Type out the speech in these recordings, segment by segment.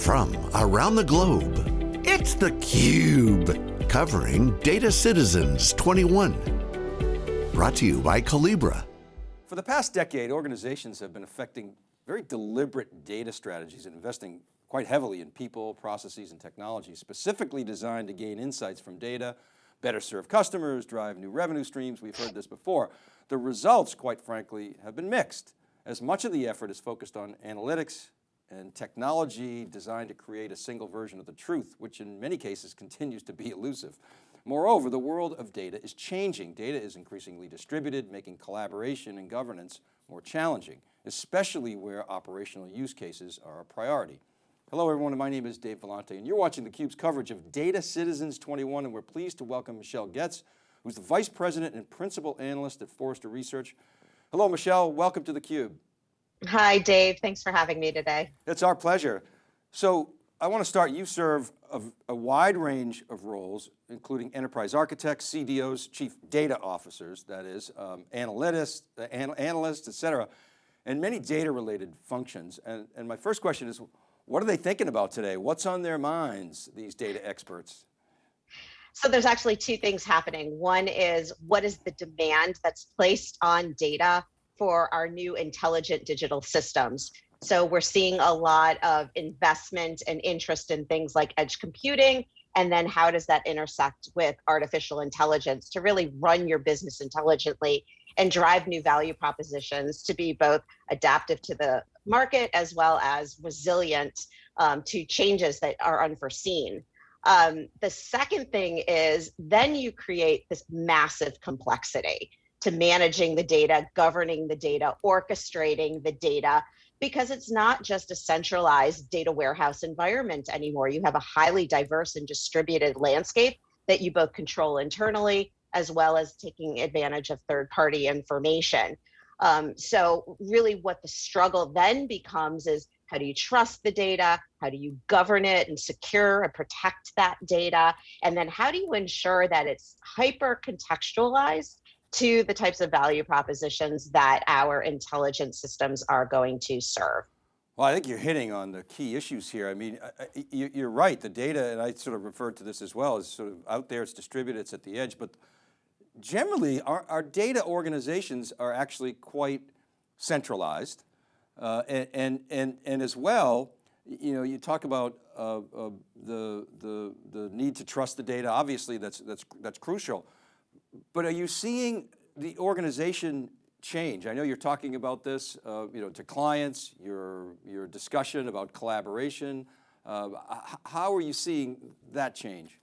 from around the globe, it's theCUBE, covering Data Citizens 21. Brought to you by Collibra. For the past decade, organizations have been affecting very deliberate data strategies and investing quite heavily in people, processes, and technology, specifically designed to gain insights from data, better serve customers, drive new revenue streams. We've heard this before. The results, quite frankly, have been mixed as much of the effort is focused on analytics and technology designed to create a single version of the truth, which in many cases continues to be elusive. Moreover, the world of data is changing. Data is increasingly distributed, making collaboration and governance more challenging, especially where operational use cases are a priority. Hello everyone, my name is Dave Vellante and you're watching theCUBE's coverage of Data Citizens 21 and we're pleased to welcome Michelle Goetz, who's the Vice President and Principal Analyst at Forrester Research. Hello Michelle, welcome to theCUBE. Hi Dave, thanks for having me today. It's our pleasure. So I want to start, you serve a, a, wide range of roles, including enterprise architects, CDOs, chief data officers, that is, um, analysts, uh, an analysts, et cetera, and many data related functions. And, and my first question is, what are they thinking about today? What's on their minds, these data experts? So there's actually two things happening. One is what is the demand that's placed on data for our new intelligent digital systems? So we're seeing a lot of investment and interest in things like edge computing. And then how does that intersect with artificial intelligence to really run your business intelligently and drive new value propositions to be both adaptive to the market as well as resilient um, to changes that are unforeseen. Um, the second thing is then you create this massive complexity to managing the data, governing the data, orchestrating the data, because it's not just a centralized data warehouse environment anymore. You have a highly diverse and distributed landscape that you both control internally as well as taking advantage of third party information. Um, so really what the struggle then becomes is how do you trust the data? How do you govern it and secure and protect that data? And then how do you ensure that it's hyper contextualized to the types of value propositions that our intelligent systems are going to serve? Well, I think you're hitting on the key issues here. I mean, you're right, the data, and I sort of referred to this as well, is sort of out there, it's distributed, it's at the edge, but generally our, our data organizations are actually quite centralized. Uh, and, and, and, and as well, you know, you talk about uh, uh, the, the, the need to trust the data, obviously that's, that's, that's crucial. But are you seeing the organization change? I know you're talking about this, uh, you know, to clients, your, your discussion about collaboration. Uh, how are you seeing that change?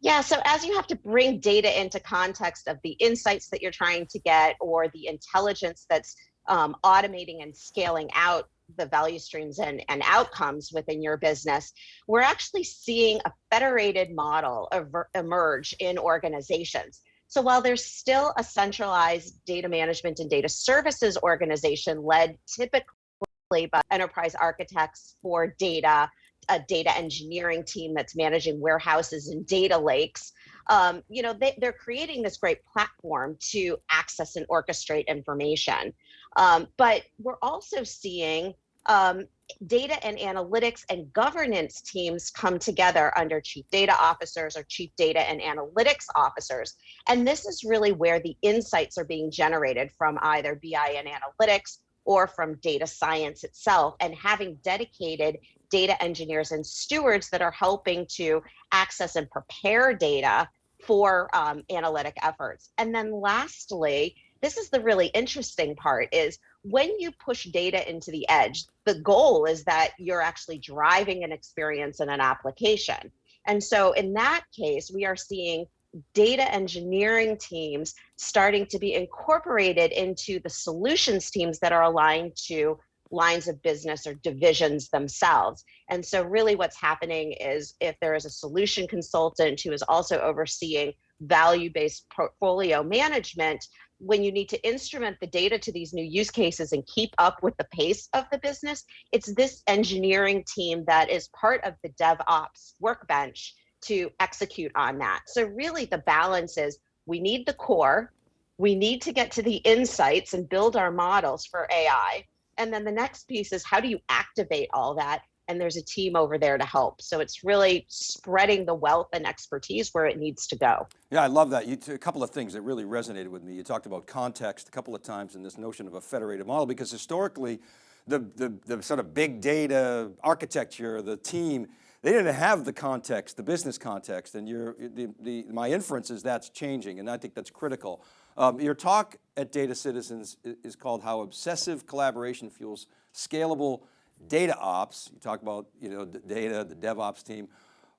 Yeah, so as you have to bring data into context of the insights that you're trying to get or the intelligence that's um, automating and scaling out the value streams and, and outcomes within your business, we're actually seeing a federated model emerge in organizations. So while there's still a centralized data management and data services organization led typically by enterprise architects for data a data engineering team that's managing warehouses and data lakes. Um, you know, they, are creating this great platform to access and orchestrate information. Um, but we're also seeing um, data and analytics and governance teams come together under chief data officers or chief data and analytics officers. And this is really where the insights are being generated from either BI and analytics or from data science itself and having dedicated data engineers and stewards that are helping to access and prepare data for um, analytic efforts. And then lastly, this is the really interesting part is when you push data into the edge, the goal is that you're actually driving an experience in an application. And so in that case, we are seeing data engineering teams starting to be incorporated into the solutions teams that are aligned to lines of business or divisions themselves. And so really what's happening is if there is a solution consultant who is also overseeing value-based portfolio management, when you need to instrument the data to these new use cases and keep up with the pace of the business, it's this engineering team that is part of the DevOps workbench to execute on that. So really the balance is we need the core, we need to get to the insights and build our models for AI, and then the next piece is how do you activate all that and there's a team over there to help. So it's really spreading the wealth and expertise where it needs to go. Yeah, I love that. You, a couple of things that really resonated with me. You talked about context a couple of times in this notion of a federated model, because historically, the, the, the sort of big data architecture, the team, they didn't have the context, the business context, and you the, the, my inference is that's changing, and I think that's critical. Um, your talk at Data Citizens is called How Obsessive Collaboration Fuels Scalable Data Ops. You talk about you know, the data, the DevOps team.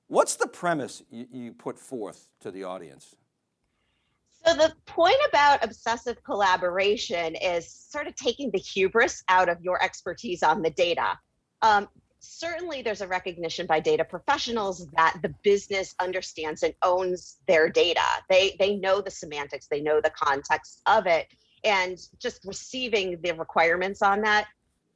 What's the premise you, you put forth to the audience? So the point about obsessive collaboration is sort of taking the hubris out of your expertise on the data. Um, certainly there's a recognition by data professionals that the business understands and owns their data. They, they know the semantics, they know the context of it, and just receiving the requirements on that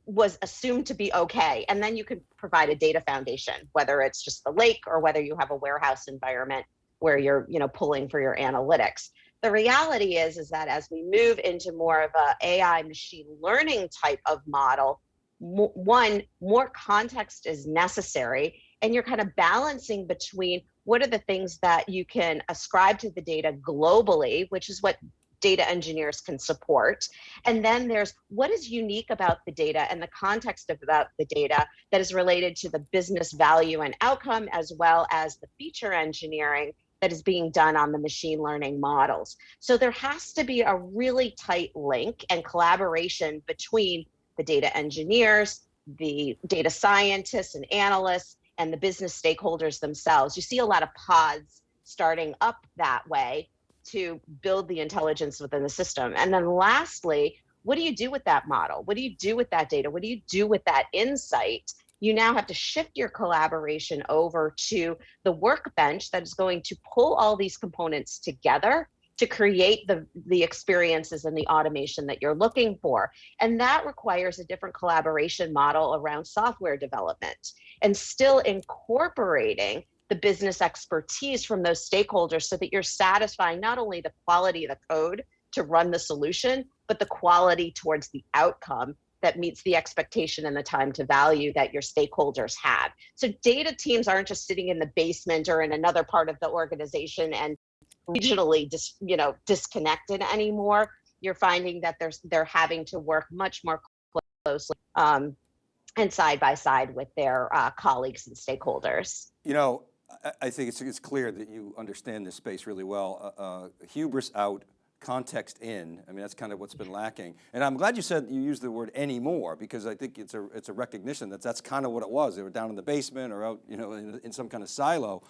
was assumed to be okay. And then you can provide a data foundation, whether it's just the lake or whether you have a warehouse environment where you're you know, pulling for your analytics. The reality is, is that as we move into more of a AI machine learning type of model, one, more context is necessary, and you're kind of balancing between what are the things that you can ascribe to the data globally, which is what data engineers can support. And then there's what is unique about the data and the context of about the data that is related to the business value and outcome, as well as the feature engineering that is being done on the machine learning models. So there has to be a really tight link and collaboration between the data engineers, the data scientists and analysts, and the business stakeholders themselves. You see a lot of pods starting up that way to build the intelligence within the system. And then lastly, what do you do with that model? What do you do with that data? What do you do with that insight? You now have to shift your collaboration over to the workbench that is going to pull all these components together to create the, the experiences and the automation that you're looking for. And that requires a different collaboration model around software development and still incorporating the business expertise from those stakeholders so that you're satisfying not only the quality of the code to run the solution, but the quality towards the outcome that meets the expectation and the time to value that your stakeholders have. So data teams aren't just sitting in the basement or in another part of the organization and regionally dis, you know disconnected anymore you're finding that there's they're having to work much more closely um, and side by side with their uh, colleagues and stakeholders you know I, think it's, it's clear that you understand this space really well uh, uh, hubris out context in. I mean, that's kind of what's been lacking. And I'm glad you said you used the word anymore because I think it's a, it's a recognition that that's kind of what it was. They were down in the basement or out, you know, in, in some kind of silo.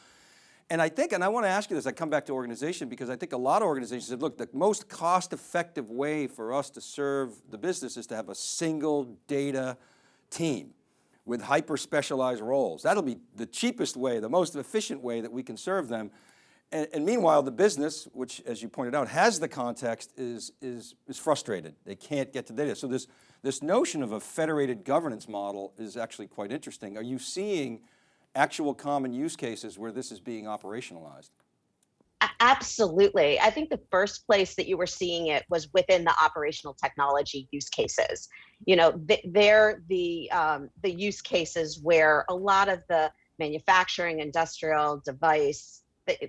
And I think, and I want to ask you this, I come back to organization because I think a lot of organizations said, look, the most cost effective way for us to serve the business is to have a single data team with hyper specialized roles. That'll be the cheapest way, the most efficient way that we can serve them. And, and, meanwhile, the business, which as you pointed out, has the context is, is, is frustrated. They can't get to data. So this, this notion of a federated governance model is actually quite interesting. Are you seeing actual common use cases where this is being operationalized? Absolutely. I think the first place that you were seeing it was within the operational technology use cases. You know, they're the um, the use cases where a lot of the manufacturing, industrial device,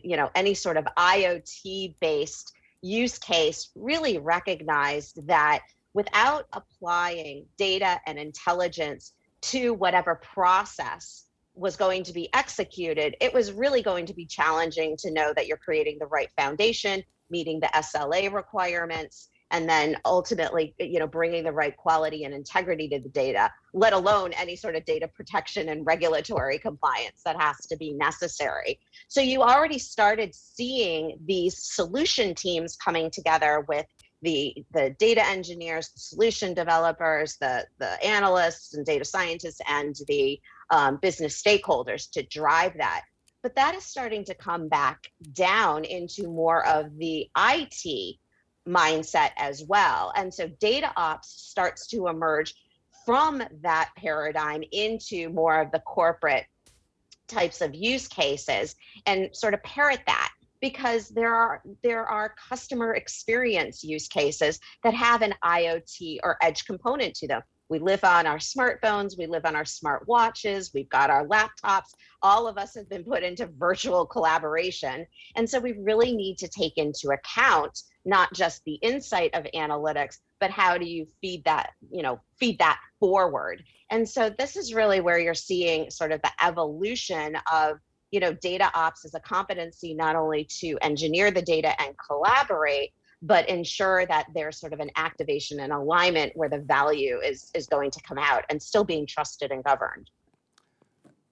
you know, any sort of IoT based use case really recognized that without applying data and intelligence to whatever process was going to be executed, it was really going to be challenging to know that you're creating the right foundation, meeting the SLA requirements, and then ultimately, you know, bringing the right quality and integrity to the data, let alone any sort of data protection and regulatory compliance that has to be necessary. So you already started seeing these solution teams coming together with the, the data engineers, the solution developers, the, the analysts and data scientists, and the um, business stakeholders to drive that. But that is starting to come back down into more of the IT mindset as well. And so data ops starts to emerge from that paradigm into more of the corporate types of use cases and sort of parrot that because there are there are customer experience use cases that have an IoT or edge component to them. We live on our smartphones, we live on our smart watches, we've got our laptops. All of us have been put into virtual collaboration. And so we really need to take into account not just the insight of analytics, but how do you feed that, you know, feed that forward. And so this is really where you're seeing sort of the evolution of you know, data ops as a competency not only to engineer the data and collaborate, but ensure that there's sort of an activation and alignment where the value is is going to come out and still being trusted and governed.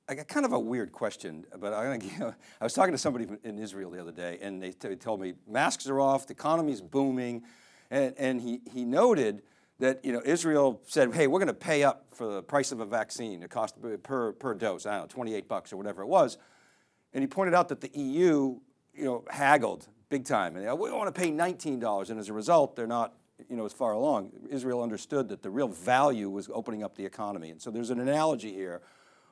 I got kind of a weird question, but I, I was talking to somebody in Israel the other day and they, they told me masks are off, the economy's booming. And, and he, he noted that you know, Israel said, hey, we're going to pay up for the price of a vaccine, the cost per, per dose, I don't know, 28 bucks or whatever it was. And he pointed out that the EU, you know, haggled big time. And uh, we want to pay $19. And as a result, they're not, you know, as far along. Israel understood that the real value was opening up the economy. And so there's an analogy here,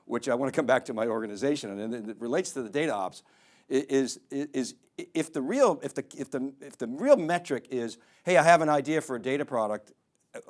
which I want to come back to my organization, and it relates to the data ops, is, is if the real, if the, if the, if the real metric is, hey, I have an idea for a data product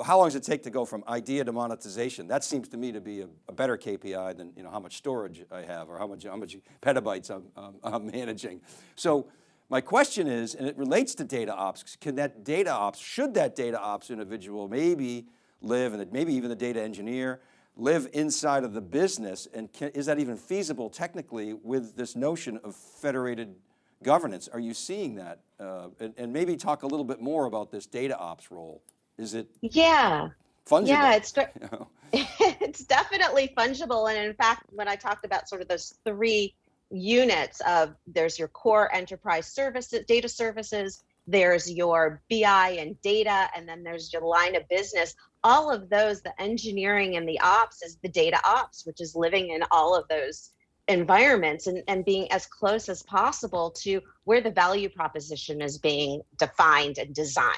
how long does it take to go from idea to monetization? That seems to me to be a, a, better KPI than you know, how much storage I have or how much, how much petabytes I'm, I'm managing. So my question is, and it relates to data ops, can that data ops, should that data ops individual maybe live, and maybe even the data engineer, live inside of the business and can, is that even feasible technically with this notion of federated governance? Are you seeing that? Uh, and, and maybe talk a little bit more about this data ops role. Is it? Yeah. Fungible? Yeah, it's it's definitely fungible. And in fact, when I talked about sort of those three units of there's your core enterprise services, data services, there's your BI and data, and then there's your line of business. All of those, the engineering and the ops is the data ops, which is living in all of those environments and, and being as close as possible to where the value proposition is being defined and designed.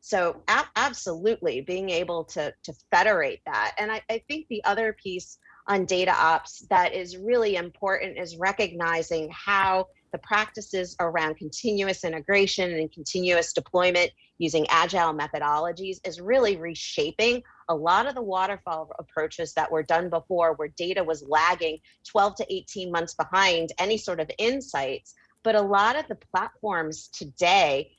So absolutely being able to, to federate that. And I, I think the other piece on data ops that is really important is recognizing how the practices around continuous integration and continuous deployment using agile methodologies is really reshaping a lot of the waterfall approaches that were done before where data was lagging 12 to 18 months behind any sort of insights. But a lot of the platforms today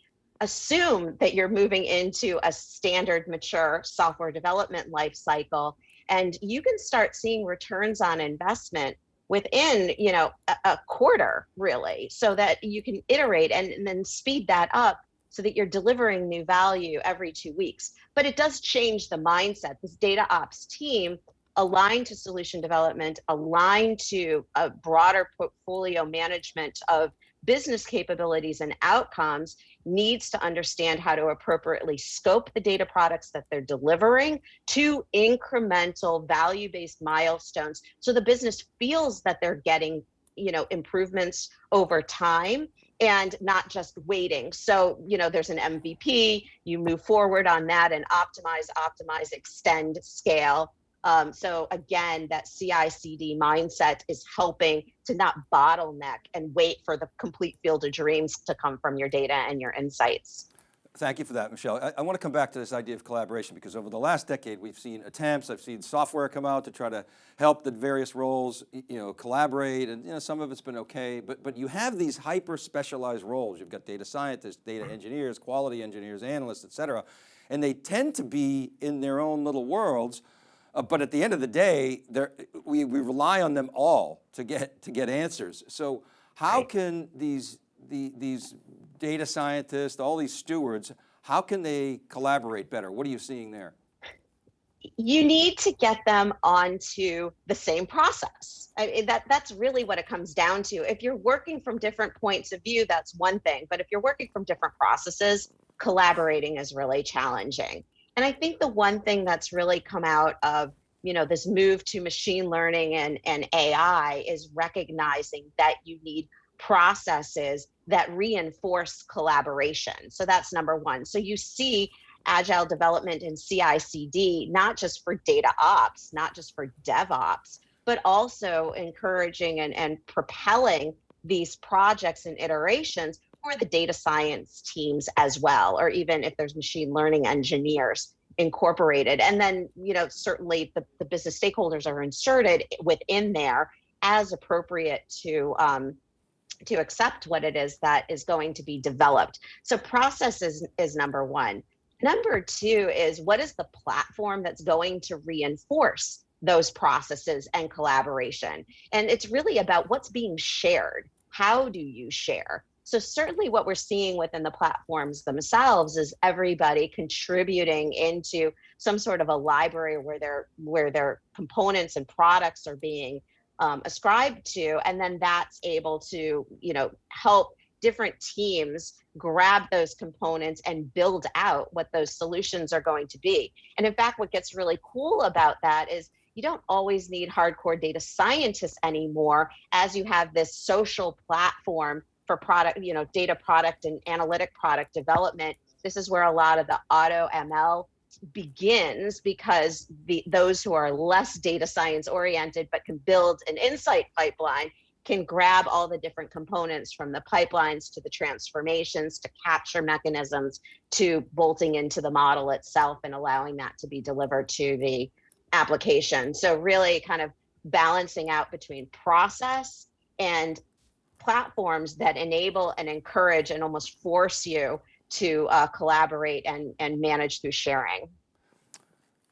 assume that you're moving into a standard mature software development life cycle and you can start seeing returns on investment within you know a, a quarter really so that you can iterate and, and, then speed that up so that you're delivering new value every two weeks. But it does change the mindset. This data ops team aligned to solution development aligned to a broader portfolio management of business capabilities and outcomes needs to understand how to appropriately scope the data products that they're delivering to incremental value-based milestones so the business feels that they're getting you know improvements over time and not just waiting. So you know there's an mvp you move forward on that and optimize optimize extend scale um, so again, that CI/CD mindset is helping to not bottleneck and wait for the complete field of dreams to come from your data and your insights. Thank you for that, Michelle. I, I, want to come back to this idea of collaboration because over the last decade, we've seen attempts, I've seen software come out to try to help the various roles, you know, collaborate and you know, some of it's been okay, but, but you have these hyper specialized roles. You've got data scientists, data engineers, quality engineers, analysts, et cetera, and they tend to be in their own little worlds uh, but at the end of the day, we, we rely on them all to get, to get answers. So how right. can these, the, these data scientists, all these stewards, how can they collaborate better? What are you seeing there? You need to get them onto the same process. I mean, that, that's really what it comes down to. If you're working from different points of view, that's one thing. But if you're working from different processes, collaborating is really challenging. And I think the one thing that's really come out of you know this move to machine learning and, and AI is recognizing that you need processes that reinforce collaboration. So that's number one. So you see agile development in CI/CD not just for data ops, not just for DevOps, but also encouraging and, and propelling these projects and iterations for the data science teams as well, or even if there's machine learning engineers incorporated. And then, you know, certainly the, the business stakeholders are inserted within there as appropriate to um, to accept what it is that is going to be developed. So process is, is number one. Number two is what is the platform that's going to reinforce those processes and collaboration? And it's really about what's being shared. How do you share? So certainly what we're seeing within the platforms themselves is everybody contributing into some sort of a library where their where their components and products are being um, ascribed to, and then that's able to you know help different teams grab those components and build out what those solutions are going to be. And in fact, what gets really cool about that is you don't always need hardcore data scientists anymore as you have this social platform for product, you know, data product and analytic product development. This is where a lot of the auto ML begins because the those who are less data science oriented but can build an insight pipeline can grab all the different components from the pipelines to the transformations to capture mechanisms to bolting into the model itself and allowing that to be delivered to the application. So really kind of balancing out between process and platforms that enable and encourage and almost force you to uh, collaborate and, and manage through sharing.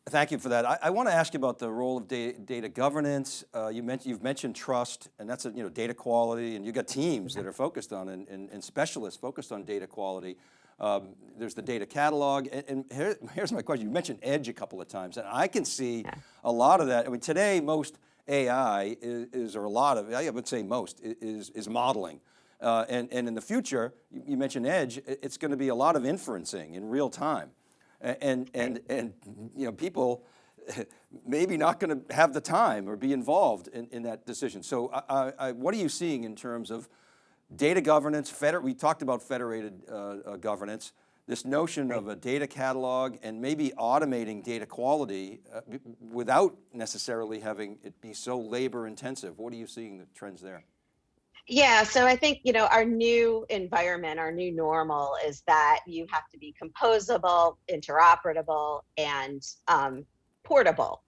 Thank you for that. I, I, want to ask you about the role of data, data governance. Uh, you mentioned, you've mentioned trust and that's, a, you know, data quality and you've got teams that are focused on and, and, and specialists focused on data quality. Um, there's the data catalog and, and here, here's my question. You mentioned edge a couple of times and I can see yeah. a lot of that. I mean, today most AI is, is, or a lot of, I would say most, is, is modeling. Uh, and, and in the future, you, you, mentioned edge, it's going to be a lot of inferencing in real time. And, and, and, you know, people maybe not going to have the time or be involved in, in that decision. So I, I, what are you seeing in terms of data governance, feder we talked about federated uh, uh, governance, this notion of a data catalog and maybe automating data quality uh, without necessarily having it be so labor intensive. What are you seeing the trends there? Yeah, so I think, you know, our new environment, our new normal is that you have to be composable, interoperable, and um, portable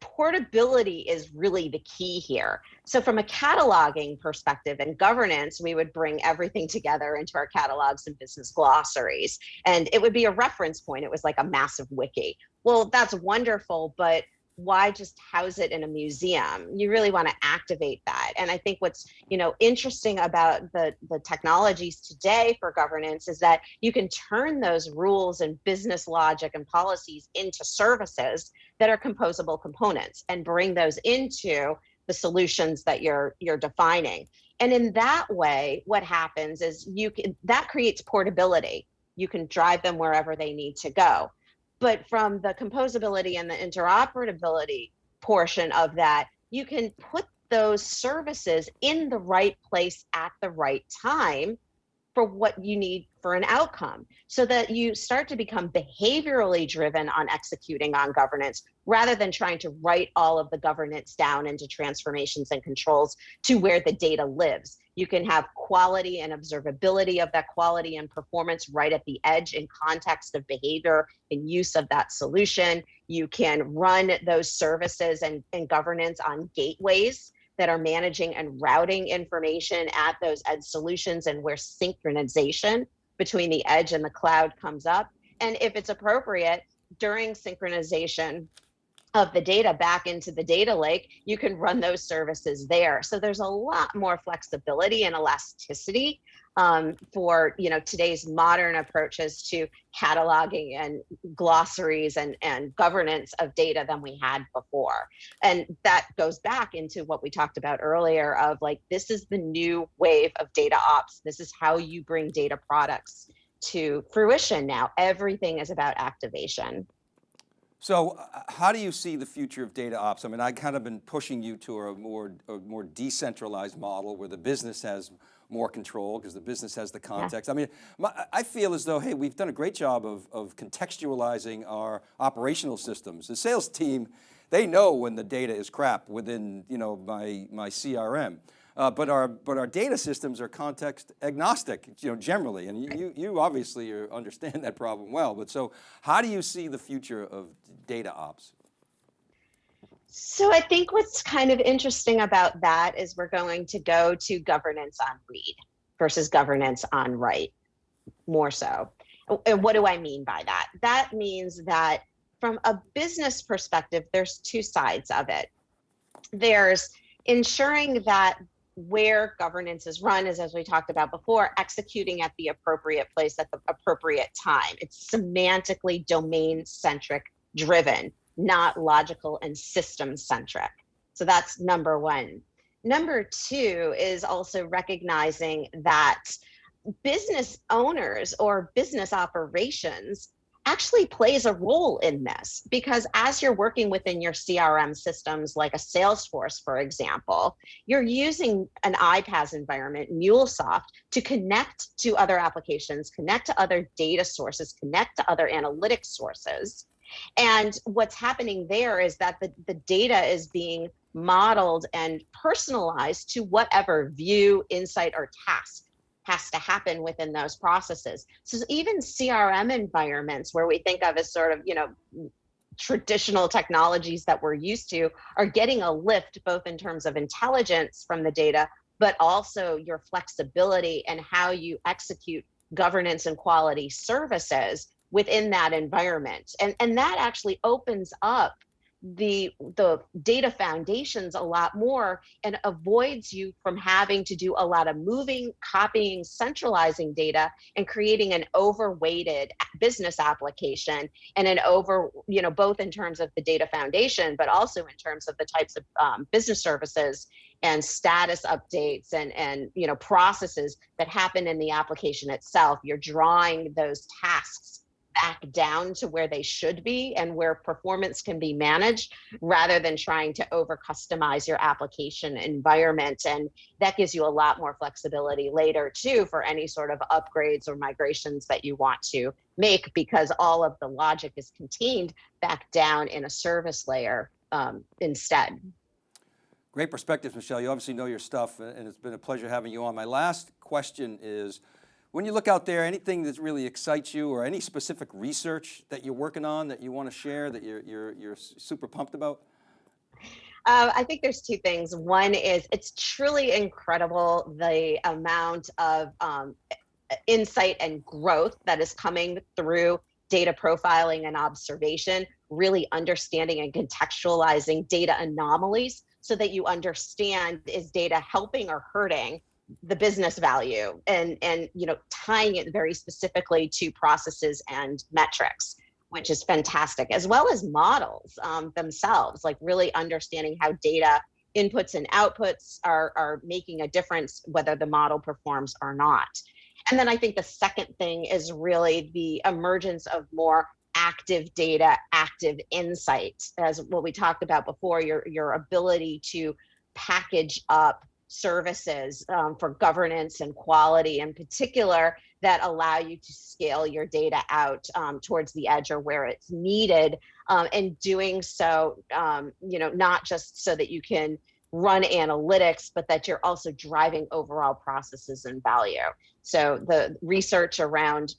portability is really the key here. So from a cataloging perspective and governance, we would bring everything together into our catalogs and business glossaries. And it would be a reference point. It was like a massive wiki. Well, that's wonderful, but why just house it in a museum? You really want to activate that. And i think what's you know interesting about the the technologies today for governance is that you can turn those rules and business logic and policies into services that are composable components and bring those into the solutions that you're you're defining. And in that way what happens is you can that creates portability. You can drive them wherever they need to go but from the composability and the interoperability portion of that, you can put those services in the right place at the right time for what you need for an outcome so that you start to become behaviorally driven on executing on governance rather than trying to write all of the governance down into transformations and controls to where the data lives. You can have quality and observability of that quality and performance right at the edge in context of behavior and use of that solution. You can run those services and, and governance on gateways that are managing and routing information at those edge solutions and where synchronization between the edge and the cloud comes up. And if it's appropriate, during synchronization of the data back into the data lake, you can run those services there. So there's a lot more flexibility and elasticity um, for you know today's modern approaches to cataloging and glossaries and, and governance of data than we had before. And that goes back into what we talked about earlier of like, this is the new wave of data ops. This is how you bring data products to fruition now. Everything is about activation. So uh, how do you see the future of data ops? I mean, I kind of been pushing you to a more, a more decentralized model where the business has more control because the business has the context. Yeah. I mean, my, I feel as though, hey, we've done a great job of, of contextualizing our operational systems. The sales team, they know when the data is crap within you know, my, my CRM. Uh, but our but our data systems are context agnostic, you know, generally, and you you, you obviously understand that problem well. But so, how do you see the future of data ops? So I think what's kind of interesting about that is we're going to go to governance on read versus governance on write, more so. And what do I mean by that? That means that from a business perspective, there's two sides of it. There's ensuring that where governance is run is, as we talked about before, executing at the appropriate place at the appropriate time. It's semantically domain centric driven, not logical and system centric. So that's number one. Number two is also recognizing that business owners or business operations actually plays a role in this because as you're working within your CRM systems, like a Salesforce, for example, you're using an iPaaS environment, MuleSoft, to connect to other applications, connect to other data sources, connect to other analytics sources. And what's happening there is that the, the data is being modeled and personalized to whatever view, insight, or task has to happen within those processes. So even CRM environments where we think of as sort of, you know, traditional technologies that we're used to are getting a lift both in terms of intelligence from the data, but also your flexibility and how you execute governance and quality services within that environment. And, and that actually opens up the the data foundations a lot more and avoids you from having to do a lot of moving copying centralizing data and creating an overweighted business application and an over you know both in terms of the data foundation but also in terms of the types of um, business services and status updates and and you know processes that happen in the application itself. You're drawing those tasks back down to where they should be and where performance can be managed rather than trying to over customize your application environment. And that gives you a lot more flexibility later too for any sort of upgrades or migrations that you want to make because all of the logic is contained back down in a service layer um, instead. Great perspectives, Michelle. You obviously know your stuff and it's been a pleasure having you on. My last question is, when you look out there, anything that really excites you or any specific research that you're working on that you want to share that you're, you're, you're super pumped about? Uh, I think there's two things. One is it's truly incredible the amount of um, insight and growth that is coming through data profiling and observation, really understanding and contextualizing data anomalies so that you understand is data helping or hurting the business value and and you know tying it very specifically to processes and metrics which is fantastic as well as models um, themselves like really understanding how data inputs and outputs are are making a difference whether the model performs or not. And then i think the second thing is really the emergence of more active data active insights as what we talked about before your your ability to package up services um, for governance and quality in particular that allow you to scale your data out um, towards the edge or where it's needed um, and doing so um, you know not just so that you can run analytics but that you're also driving overall processes and value. So the research around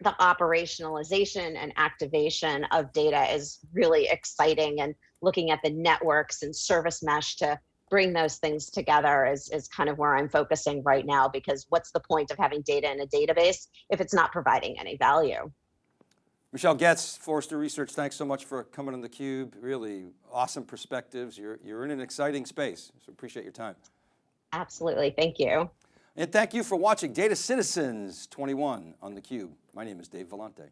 the operationalization and activation of data is really exciting and looking at the networks and service mesh to bring those things together is, is kind of where I'm focusing right now because what's the point of having data in a database if it's not providing any value? Michelle Goetz, Forrester Research, thanks so much for coming on theCUBE. Really awesome perspectives. You're, you're in an exciting space, so appreciate your time. Absolutely, thank you. And thank you for watching Data Citizens 21 on theCUBE. My name is Dave Vellante.